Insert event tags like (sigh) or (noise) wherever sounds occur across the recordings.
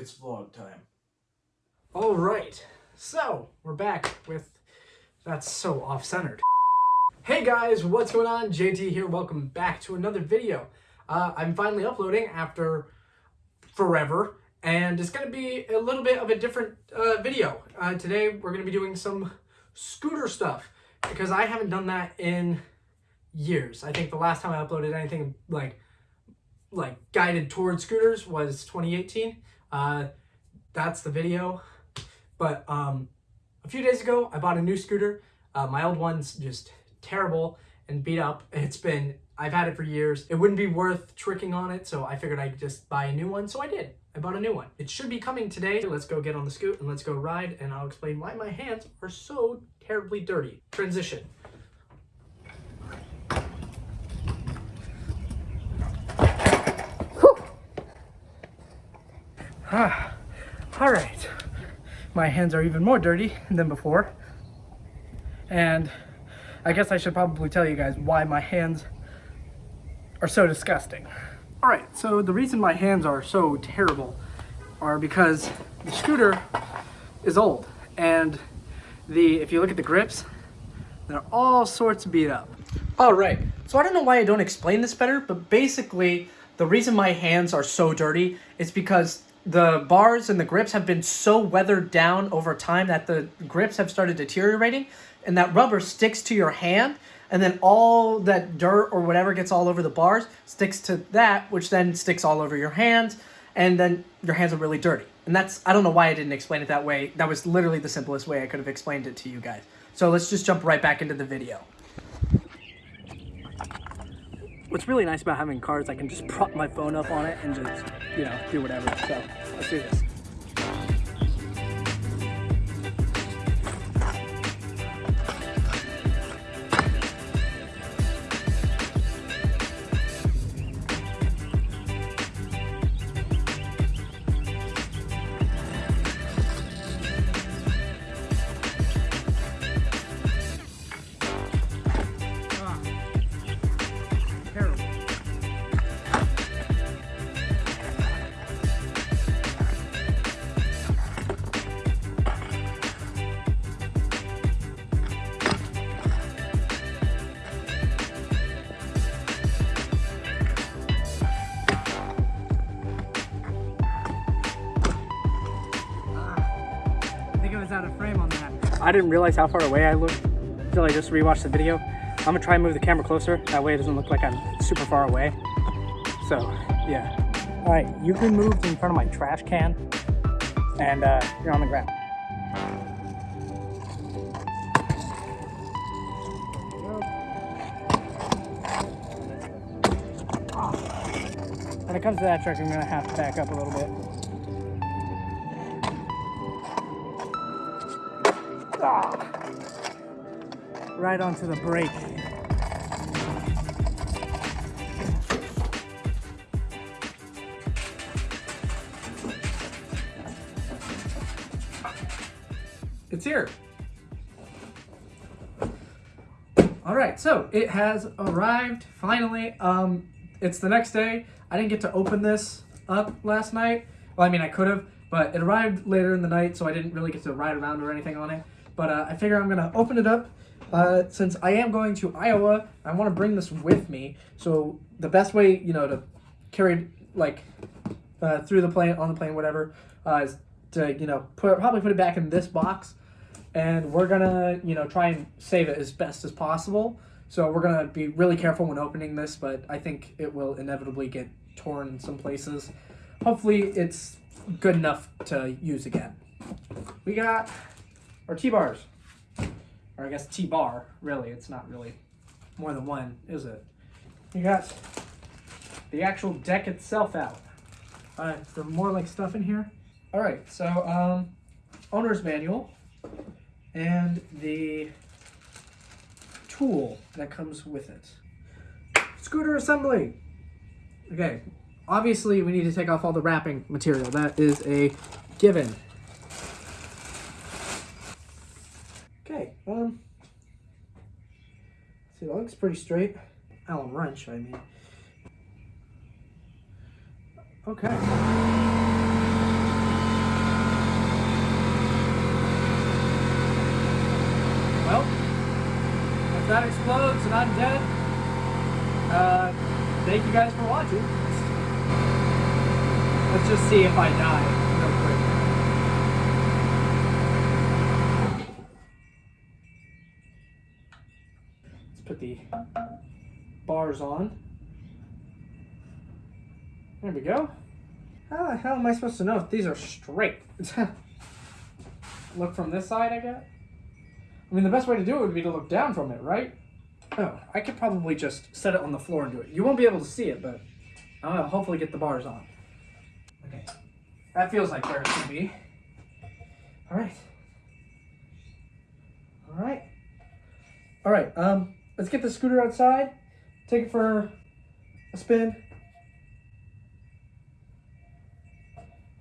It's vlog time. All right, so we're back with that's so off-centered. Hey guys, what's going on? JT here. Welcome back to another video. Uh, I'm finally uploading after forever, and it's going to be a little bit of a different uh, video. Uh, today we're going to be doing some scooter stuff because I haven't done that in years. I think the last time I uploaded anything like like guided towards scooters was 2018. Uh, that's the video. But um, a few days ago, I bought a new scooter. Uh, my old one's just terrible and beat up. It's been, I've had it for years. It wouldn't be worth tricking on it, so I figured I'd just buy a new one. So I did. I bought a new one. It should be coming today. Let's go get on the scoot and let's go ride, and I'll explain why my hands are so terribly dirty. Transition. Ah, all right. My hands are even more dirty than before. And I guess I should probably tell you guys why my hands are so disgusting. All right, so the reason my hands are so terrible are because the scooter is old and the if you look at the grips, they're all sorts beat up. All right, so I don't know why I don't explain this better, but basically the reason my hands are so dirty is because the bars and the grips have been so weathered down over time that the grips have started deteriorating and that rubber sticks to your hand and then all that dirt or whatever gets all over the bars sticks to that which then sticks all over your hands and then your hands are really dirty. And that's i don't know why i didn't explain it that way. That was literally the simplest way i could have explained it to you guys. So let's just jump right back into the video what's really nice about having cars, I can just prop my phone up on it and just, you know, do whatever. So let's do this. I didn't realize how far away I looked until I just rewatched the video. I'm gonna try and move the camera closer. That way it doesn't look like I'm super far away. So, yeah. All right, you've been moved in front of my trash can and uh, you're on the ground. When it comes to that truck, I'm gonna have to back up a little bit. Right onto the brake. It's here. All right, so it has arrived finally. Um, it's the next day. I didn't get to open this up last night. Well, I mean, I could have, but it arrived later in the night, so I didn't really get to ride around or anything on it. But uh, I figure I'm to open it up. Uh, since I am going to Iowa, I want to bring this with me. So the best way, you know, to carry like, uh, through the plane, on the plane, whatever, uh, is to, you know, put probably put it back in this box. And we're to, you know, try and save it as best as possible. So we're to be really careful when opening this, but I think it will inevitably get torn in some places. Hopefully it's good enough to use again. We got our T-bars. Or I guess T-bar, really. It's not really more than one, is it? You got the actual deck itself out. All right, there more like stuff in here. All right, so um, owner's manual and the tool that comes with it. Scooter assembly. Okay, obviously we need to take off all the wrapping material. That is a given. Okay, um, see, that looks pretty straight. Allen wrench, I mean. Okay. Well, if that explodes and I'm dead, uh, thank you guys for watching. Let's just see if I die. The bars on. There we go. How the hell am I supposed to know if these are straight? (laughs) look from this side, I guess? I mean, the best way to do it would be to look down from it, right? Oh, I could probably just set it on the floor and do it. You won't be able to see it, but I'll hopefully get the bars on. Okay. That feels like where it should be. All right. All right. All right, um, let's get the scooter outside, take it for a spin.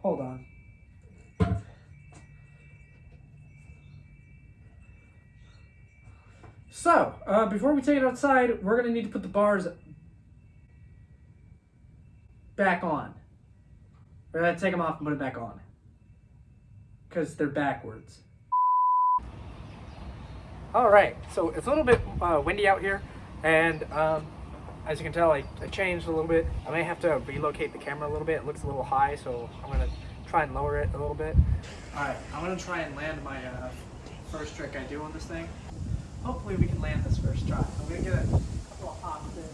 Hold on. So, uh, before we take it outside, we're going to need to put the bars back on. We're going to take them off and put it back on. Because they're backwards. Alright, so it's a little bit uh, windy out here, and um, as you can tell, I, I changed a little bit. I may have to relocate the camera a little bit. It looks a little high, so I'm to try and lower it a little bit. Alright, I'm going to try and land my uh, first trick I do on this thing. Hopefully we can land this first try. I'm to get a couple of hops in.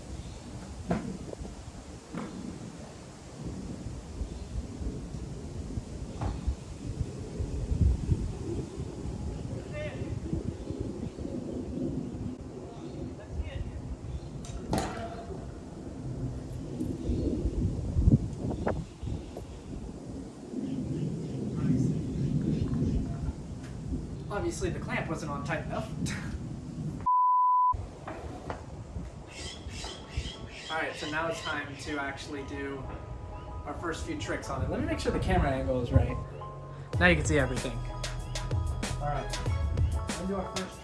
Obviously the clamp wasn't on tight enough. Alright, so now it's time to actually do our first few tricks on it. Let me make sure the camera angle is right. Now you can see everything. Alright, let's do our first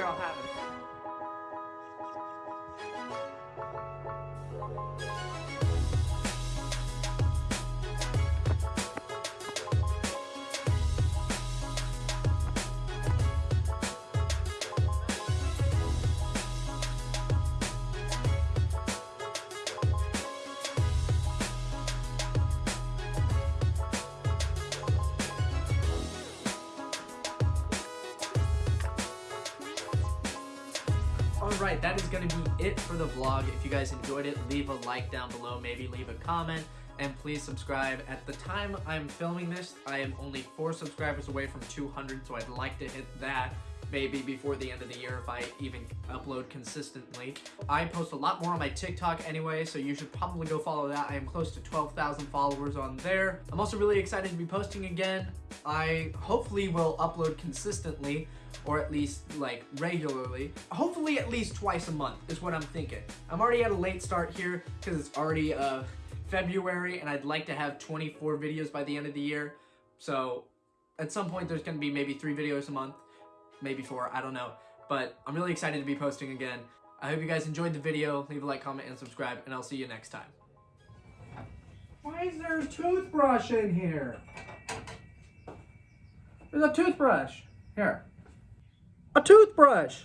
End of the Alright, that is going to be it for the vlog. If you guys enjoyed it, leave a like down below, maybe leave a comment, and please subscribe. At the time I'm filming this, I am only 4 subscribers away from 200, so I'd like to hit that maybe before the end of the year if I even upload consistently. I post a lot more on my TikTok anyway, so you should probably go follow that. I am close to 12,000 followers on there. I'm also really excited to be posting again. I hopefully will upload consistently, or at least like regularly. Hopefully at least twice a month is what I'm thinking. I'm already at a late start here because it's already uh, February and I'd like to have 24 videos by the end of the year. So at some point there's to be maybe three videos a month maybe four, I don't know. But I'm really excited to be posting again. I hope you guys enjoyed the video. Leave a like, comment, and subscribe, and I'll see you next time. Why is there a toothbrush in here? There's a toothbrush. Here. A toothbrush!